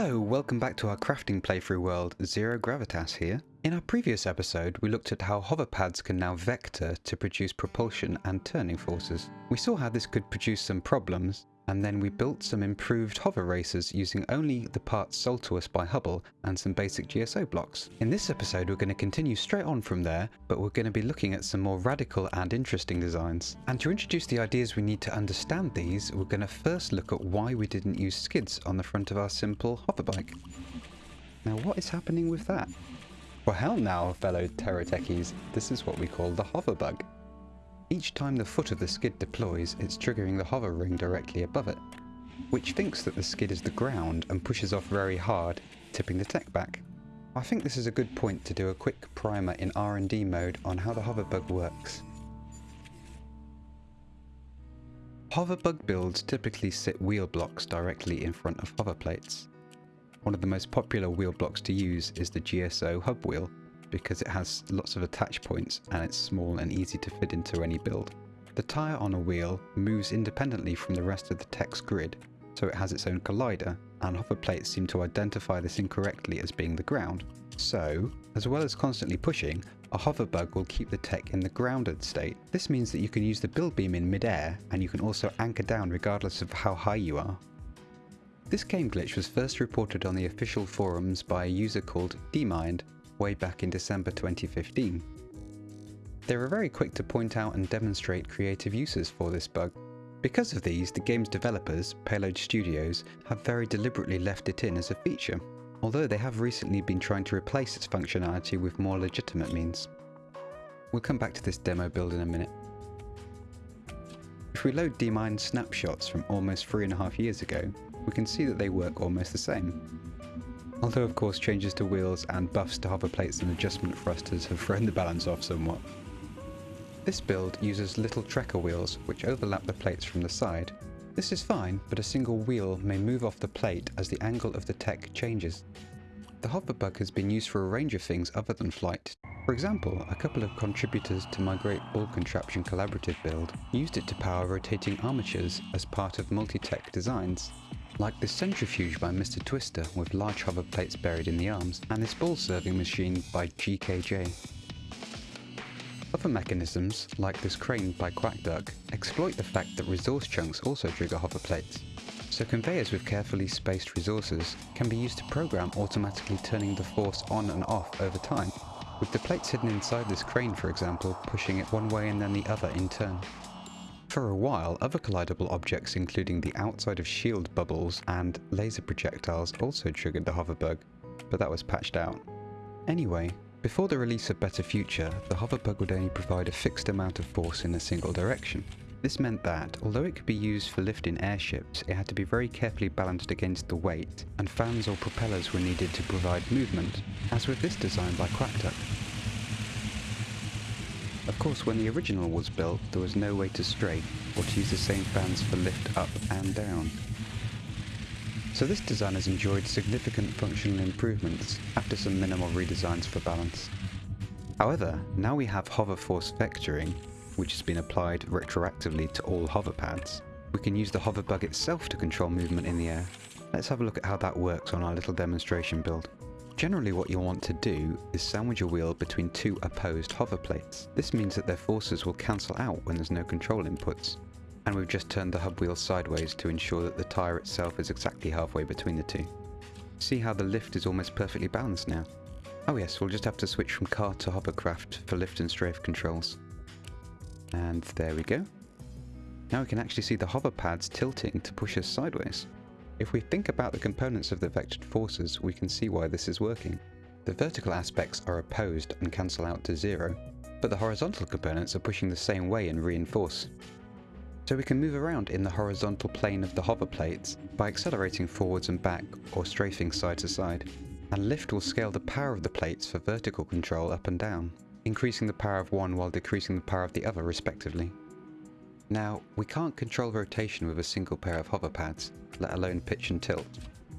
Hello, welcome back to our crafting playthrough world, Zero Gravitas here. In our previous episode, we looked at how hover pads can now vector to produce propulsion and turning forces. We saw how this could produce some problems, and then we built some improved hover racers using only the parts sold to us by Hubble and some basic GSO blocks. In this episode we're going to continue straight on from there, but we're going to be looking at some more radical and interesting designs. And to introduce the ideas we need to understand these, we're going to first look at why we didn't use skids on the front of our simple hover bike. Now what is happening with that? Well hell now, fellow Terra techies, this is what we call the hover bug. Each time the foot of the skid deploys, it's triggering the hover ring directly above it, which thinks that the skid is the ground and pushes off very hard, tipping the tech back. I think this is a good point to do a quick primer in R&D mode on how the hoverbug works. Hoverbug builds typically sit wheel blocks directly in front of hover plates. One of the most popular wheel blocks to use is the GSO hub wheel, because it has lots of attach points and it's small and easy to fit into any build. The tyre on a wheel moves independently from the rest of the tech's grid, so it has its own collider, and hover plates seem to identify this incorrectly as being the ground. So, as well as constantly pushing, a hover bug will keep the tech in the grounded state. This means that you can use the build beam in midair, and you can also anchor down regardless of how high you are. This game glitch was first reported on the official forums by a user called Dmind, way back in December 2015. They were very quick to point out and demonstrate creative uses for this bug. Because of these, the game's developers, Payload Studios, have very deliberately left it in as a feature, although they have recently been trying to replace its functionality with more legitimate means. We'll come back to this demo build in a minute. If we load Dmind snapshots from almost three and a half years ago, we can see that they work almost the same although of course changes to wheels and buffs to hover plates and adjustment thrusters have thrown the balance off somewhat. This build uses little trekker wheels which overlap the plates from the side. This is fine, but a single wheel may move off the plate as the angle of the tech changes. The hoverbug has been used for a range of things other than flight. For example, a couple of contributors to my Great Ball Contraption collaborative build used it to power rotating armatures as part of multi-tech designs like this centrifuge by Mr. Twister with large hover plates buried in the arms, and this ball serving machine by GKJ. Other mechanisms, like this crane by QuackDuck, exploit the fact that resource chunks also trigger hover plates. So conveyors with carefully spaced resources can be used to program automatically turning the force on and off over time, with the plates hidden inside this crane for example pushing it one way and then the other in turn. For a while, other collidable objects including the outside of shield bubbles and laser projectiles also triggered the hoverbug, but that was patched out. Anyway, before the release of Better Future, the hoverbug would only provide a fixed amount of force in a single direction. This meant that, although it could be used for lifting airships, it had to be very carefully balanced against the weight, and fans or propellers were needed to provide movement, as with this design by QuackDuck. Of course, when the original was built, there was no way to strafe or to use the same fans for lift up and down. So this design has enjoyed significant functional improvements after some minimal redesigns for balance. However, now we have hover force vectoring, which has been applied retroactively to all hover pads. We can use the hover bug itself to control movement in the air. Let's have a look at how that works on our little demonstration build. Generally what you'll want to do is sandwich a wheel between two opposed hover plates. This means that their forces will cancel out when there's no control inputs. And we've just turned the hub wheel sideways to ensure that the tyre itself is exactly halfway between the two. See how the lift is almost perfectly balanced now? Oh yes, we'll just have to switch from car to hovercraft for lift and strafe controls. And there we go. Now we can actually see the hover pads tilting to push us sideways. If we think about the components of the vectored forces, we can see why this is working. The vertical aspects are opposed and cancel out to zero, but the horizontal components are pushing the same way and reinforce. So we can move around in the horizontal plane of the hover plates by accelerating forwards and back or strafing side to side. And lift will scale the power of the plates for vertical control up and down, increasing the power of one while decreasing the power of the other respectively. Now, we can't control rotation with a single pair of hover pads, let alone pitch and tilt.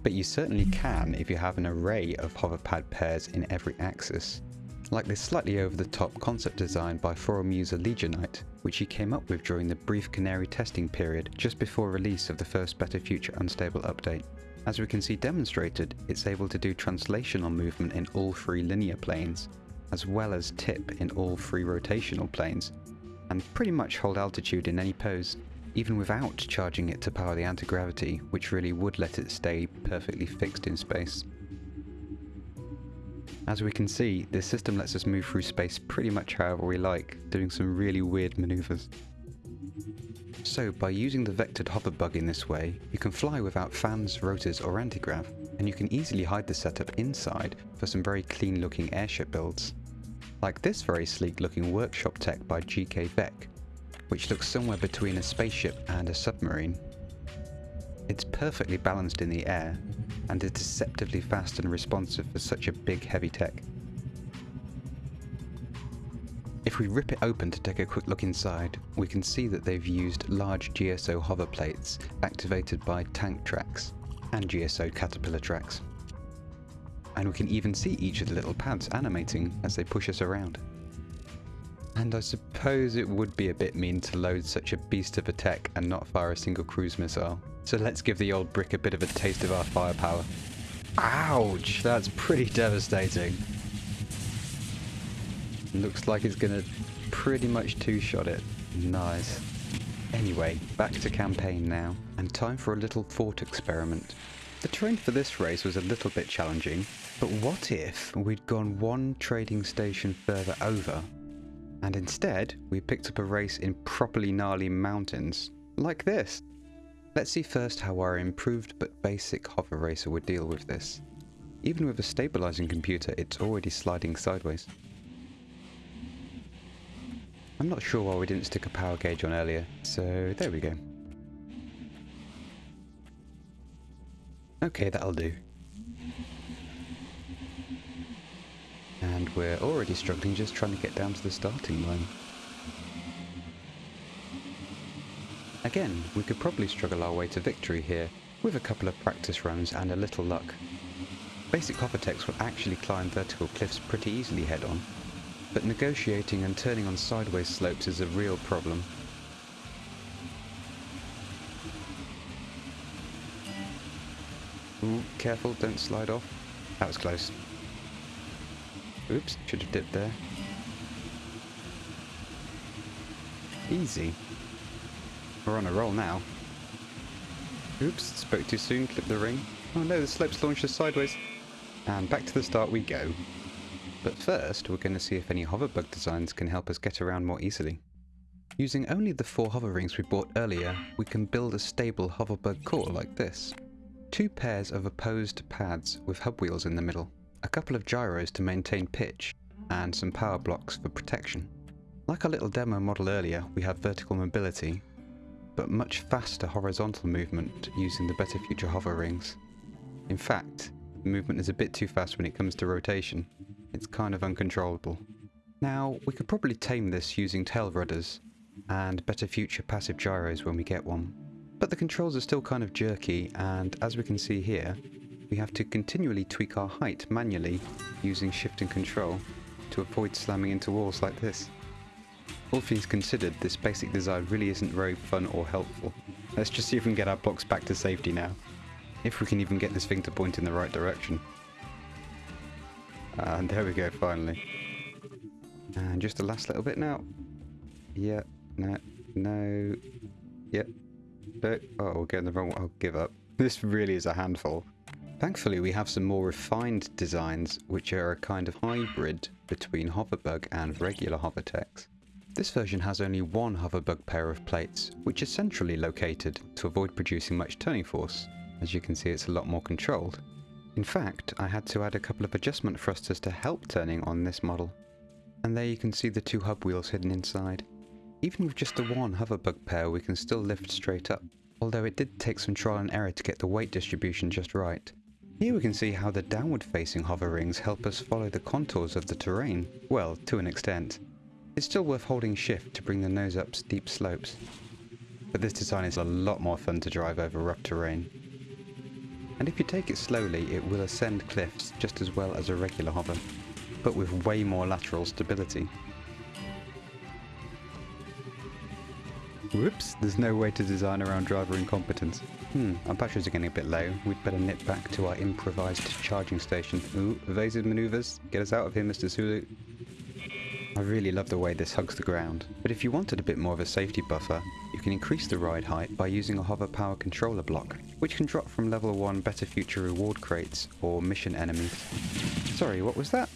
But you certainly can if you have an array of hover pad pairs in every axis. Like this slightly over the top concept design by forum user Legionite, which he came up with during the brief Canary testing period just before release of the first Better Future Unstable update. As we can see demonstrated, it's able to do translational movement in all three linear planes, as well as tip in all three rotational planes, and pretty much hold altitude in any pose, even without charging it to power the anti-gravity, which really would let it stay perfectly fixed in space. As we can see, this system lets us move through space pretty much however we like, doing some really weird maneuvers. So by using the vectored hover bug in this way, you can fly without fans, rotors or antigrav, and you can easily hide the setup inside for some very clean looking airship builds. Like this very sleek looking workshop tech by GK Vec, which looks somewhere between a spaceship and a submarine. It's perfectly balanced in the air, and is deceptively fast and responsive for such a big heavy tech. If we rip it open to take a quick look inside, we can see that they've used large GSO hover plates activated by tank tracks and GSO caterpillar tracks. And we can even see each of the little pads animating as they push us around. And I suppose it would be a bit mean to load such a beast of a tech and not fire a single cruise missile. So let's give the old brick a bit of a taste of our firepower. Ouch! That's pretty devastating. Looks like it's gonna pretty much two-shot it. Nice. Anyway, back to campaign now, and time for a little thought experiment. The terrain for this race was a little bit challenging, but what if we'd gone one trading station further over, and instead we picked up a race in properly gnarly mountains, like this? Let's see first how our improved but basic hover racer would deal with this. Even with a stabilizing computer, it's already sliding sideways. I'm not sure why we didn't stick a power gauge on earlier, so there we go. Okay, that'll do. And we're already struggling just trying to get down to the starting line. Again, we could probably struggle our way to victory here, with a couple of practice runs and a little luck. Basic hovertechs will actually climb vertical cliffs pretty easily head on, but negotiating and turning on sideways slopes is a real problem. Ooh, careful, don't slide off. That was close. Oops, should have dipped there. Easy. We're on a roll now. Oops, spoke too soon, clipped the ring. Oh no, the slopes launched us sideways. And back to the start we go. But first, we're going to see if any hoverbug designs can help us get around more easily. Using only the four hover rings we bought earlier, we can build a stable hoverbug core like this. Two pairs of opposed pads with hub wheels in the middle, a couple of gyros to maintain pitch, and some power blocks for protection. Like our little demo model earlier, we have vertical mobility, but much faster horizontal movement using the Better Future hover rings. In fact, the movement is a bit too fast when it comes to rotation, it's kind of uncontrollable. Now, we could probably tame this using tail rudders and better future passive gyros when we get one. But the controls are still kind of jerky and as we can see here, we have to continually tweak our height manually using shift and control to avoid slamming into walls like this. All things considered, this basic design really isn't very fun or helpful. Let's just see if we can get our blocks back to safety now. If we can even get this thing to point in the right direction. And there we go, finally. And just the last little bit now. Yeah, no, no, yep. No. Oh, we're getting the wrong one. I'll give up. This really is a handful. Thankfully, we have some more refined designs, which are a kind of hybrid between Hoverbug and regular Hovertechs. This version has only one Hoverbug pair of plates, which is centrally located to avoid producing much turning force. As you can see, it's a lot more controlled. In fact, I had to add a couple of adjustment thrusters to help turning on this model. And there you can see the two hub wheels hidden inside. Even with just the one hoverbug pair we can still lift straight up, although it did take some trial and error to get the weight distribution just right. Here we can see how the downward facing hover rings help us follow the contours of the terrain, well, to an extent. It's still worth holding shift to bring the nose up steep slopes. But this design is a lot more fun to drive over rough terrain and if you take it slowly it will ascend cliffs just as well as a regular hover, but with way more lateral stability. Whoops, there's no way to design around driver incompetence. Hmm, our batteries are getting a bit low. We'd better nip back to our improvised charging station. Ooh, evasive maneuvers. Get us out of here, Mr. Sulu. I really love the way this hugs the ground, but if you wanted a bit more of a safety buffer, you can increase the ride height by using a hover power controller block, which can drop from level 1 Better Future reward crates or mission enemies. Sorry, what was that?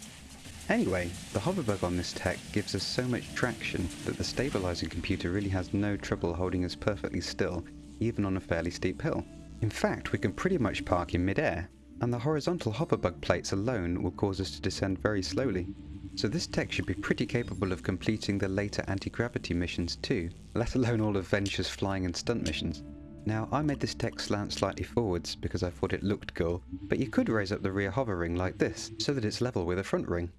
Anyway, the hoverbug on this tech gives us so much traction that the stabilizing computer really has no trouble holding us perfectly still, even on a fairly steep hill. In fact, we can pretty much park in midair, and the horizontal hoverbug plates alone will cause us to descend very slowly. So this tech should be pretty capable of completing the later anti-gravity missions too, let alone all of Venture's flying and stunt missions. Now, I made this tech slant slightly forwards because I thought it looked cool, but you could raise up the rear hover ring like this, so that it's level with the front ring.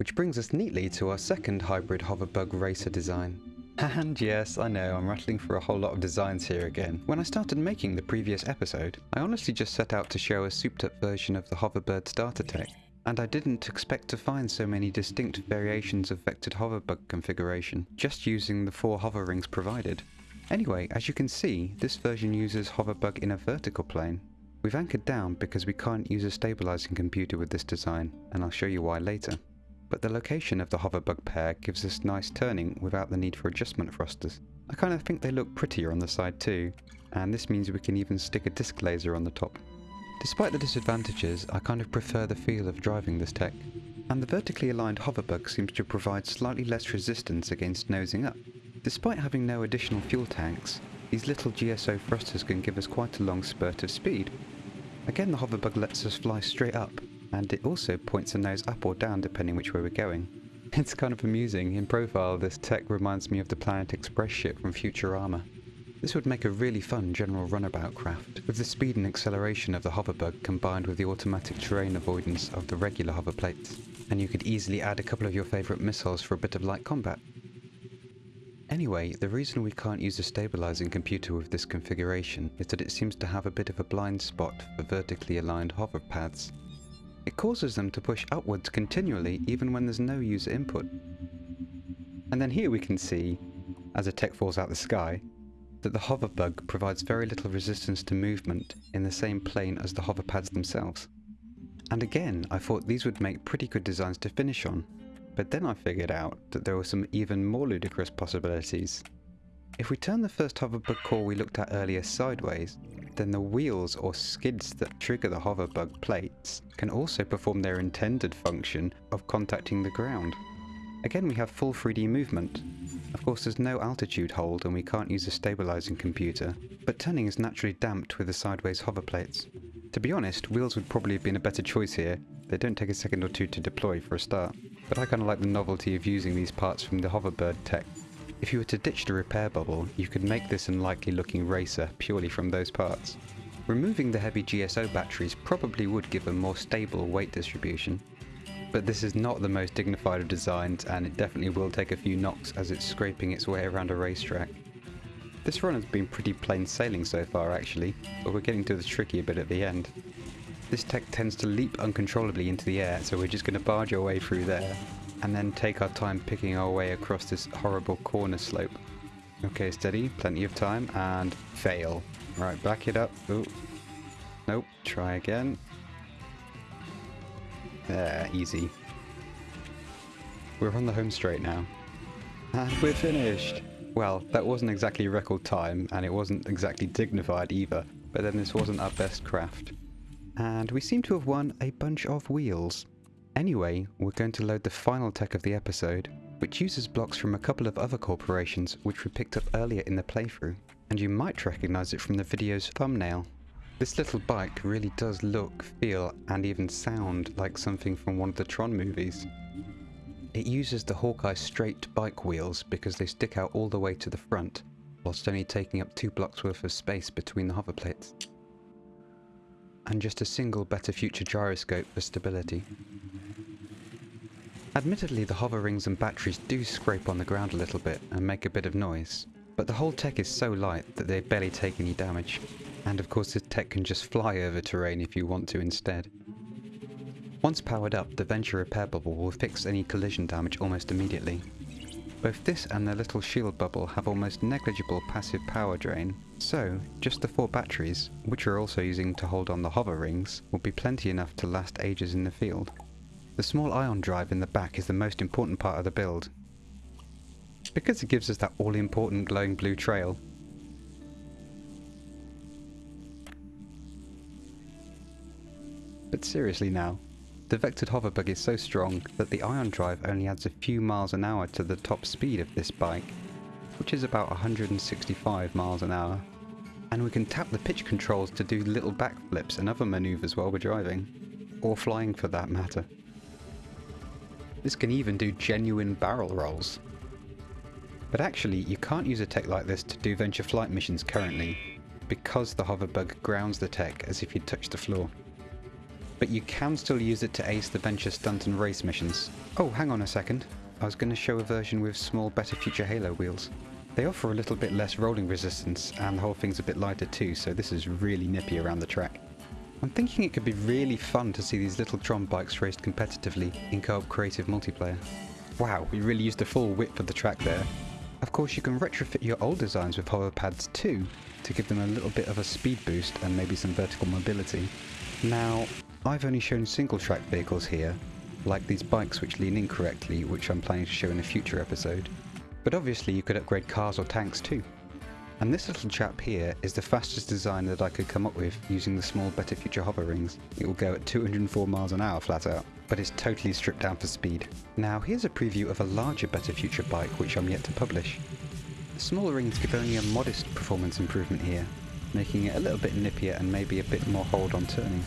Which brings us neatly to our second hybrid hoverbug racer design. And yes, I know, I'm rattling for a whole lot of designs here again. When I started making the previous episode, I honestly just set out to show a souped up version of the Hoverbird starter tech, and I didn't expect to find so many distinct variations of vectored hoverbug configuration, just using the four hover rings provided. Anyway, as you can see, this version uses hoverbug in a vertical plane. We've anchored down because we can't use a stabilizing computer with this design, and I'll show you why later. But the location of the hoverbug pair gives us nice turning without the need for adjustment thrusters. I kind of think they look prettier on the side too, and this means we can even stick a disc laser on the top. Despite the disadvantages, I kind of prefer the feel of driving this tech. And the vertically aligned hoverbug seems to provide slightly less resistance against nosing up. Despite having no additional fuel tanks, these little GSO thrusters can give us quite a long spurt of speed. Again the hoverbug lets us fly straight up, and it also points the nose up or down depending which way we're going. It's kind of amusing, in profile this tech reminds me of the Planet Express ship from Futurama. This would make a really fun general runabout craft, with the speed and acceleration of the hoverbug combined with the automatic terrain avoidance of the regular hover plates, and you could easily add a couple of your favourite missiles for a bit of light combat. Anyway, the reason we can't use a stabilizing computer with this configuration is that it seems to have a bit of a blind spot for vertically aligned hover pads. It causes them to push upwards continually even when there's no user input. And then here we can see, as a tech falls out the sky, that the hoverbug provides very little resistance to movement in the same plane as the hover pads themselves. And again, I thought these would make pretty good designs to finish on, but then I figured out that there were some even more ludicrous possibilities. If we turn the first hoverbug core we looked at earlier sideways, then the wheels or skids that trigger the hoverbug plates can also perform their intended function of contacting the ground. Again we have full 3D movement, of course there's no altitude hold and we can't use a stabilizing computer, but turning is naturally damped with the sideways hover plates. To be honest, wheels would probably have been a better choice here, they don't take a second or two to deploy for a start, but I kinda like the novelty of using these parts from the hoverbird tech. If you were to ditch the repair bubble, you could make this unlikely looking racer purely from those parts. Removing the heavy GSO batteries probably would give a more stable weight distribution, but this is not the most dignified of designs and it definitely will take a few knocks as it's scraping its way around a racetrack. This run has been pretty plain sailing so far actually, but we're getting to the tricky bit at the end. This tech tends to leap uncontrollably into the air, so we're just going to barge our way through there, and then take our time picking our way across this horrible corner slope. Okay, steady, plenty of time, and fail. Right, back it up. Ooh. Nope, try again. There, easy. We're on the home straight now. And we're finished! Well, that wasn't exactly record time, and it wasn't exactly dignified either, but then this wasn't our best craft. And we seem to have won a bunch of wheels. Anyway, we're going to load the final tech of the episode, which uses blocks from a couple of other corporations which we picked up earlier in the playthrough, and you might recognise it from the video's thumbnail. This little bike really does look, feel, and even sound like something from one of the Tron movies. It uses the Hawkeye straight bike wheels because they stick out all the way to the front, whilst only taking up two blocks worth of space between the hover plates. And just a single Better Future gyroscope for stability. Admittedly the hover rings and batteries do scrape on the ground a little bit and make a bit of noise, but the whole tech is so light that they barely take any damage. And of course this tech can just fly over terrain if you want to instead. Once powered up, the Venture repair bubble will fix any collision damage almost immediately. Both this and the little shield bubble have almost negligible passive power drain, so just the four batteries, which we're also using to hold on the hover rings, will be plenty enough to last ages in the field. The small ion drive in the back is the most important part of the build, because it gives us that all important glowing blue trail. But seriously now, the vectored hoverbug is so strong that the ion drive only adds a few miles an hour to the top speed of this bike, which is about 165 miles an hour. And we can tap the pitch controls to do little backflips and other maneuvers while we're driving, or flying for that matter. This can even do genuine barrel rolls. But actually, you can't use a tech like this to do venture flight missions currently, because the hoverbug grounds the tech as if you'd touched the floor but you can still use it to ace the Venture stunt and race missions. Oh, hang on a second. I was going to show a version with small Better Future Halo wheels. They offer a little bit less rolling resistance, and the whole thing's a bit lighter too, so this is really nippy around the track. I'm thinking it could be really fun to see these little Tron bikes raced competitively in co-op creative multiplayer. Wow, we really used the full width of the track there. Of course you can retrofit your old designs with hover pads too, to give them a little bit of a speed boost and maybe some vertical mobility. Now, I've only shown single track vehicles here, like these bikes which lean incorrectly, which I'm planning to show in a future episode. But obviously you could upgrade cars or tanks too. And this little chap here is the fastest design that I could come up with using the small Better Future hover rings. It will go at 204 miles an hour flat out, but it's totally stripped down for speed. Now here's a preview of a larger Better Future bike which I'm yet to publish. The smaller rings give only a modest performance improvement here, making it a little bit nippier and maybe a bit more hold on turning.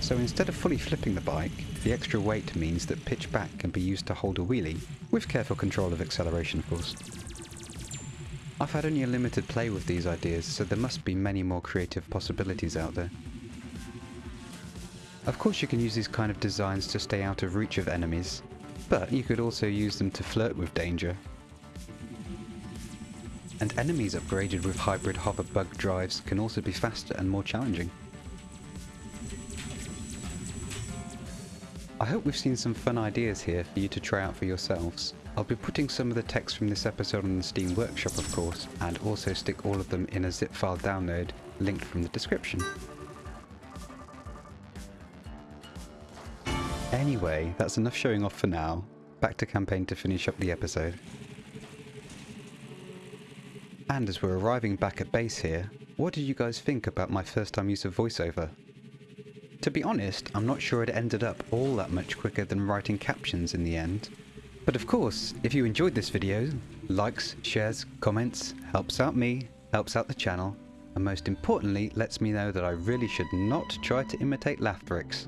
So instead of fully flipping the bike, the extra weight means that pitch back can be used to hold a wheelie, with careful control of acceleration of course. I've had only a limited play with these ideas, so there must be many more creative possibilities out there. Of course you can use these kind of designs to stay out of reach of enemies, but you could also use them to flirt with danger. And enemies upgraded with hybrid hover bug drives can also be faster and more challenging. I hope we've seen some fun ideas here for you to try out for yourselves. I'll be putting some of the techs from this episode on the Steam Workshop of course, and also stick all of them in a zip file download linked from the description. Anyway, that's enough showing off for now. Back to campaign to finish up the episode. And as we're arriving back at base here, what did you guys think about my first time use of voiceover? To be honest, I'm not sure it ended up all that much quicker than writing captions in the end. But of course, if you enjoyed this video, likes, shares, comments, helps out me, helps out the channel, and most importantly lets me know that I really should not try to imitate Lathrix.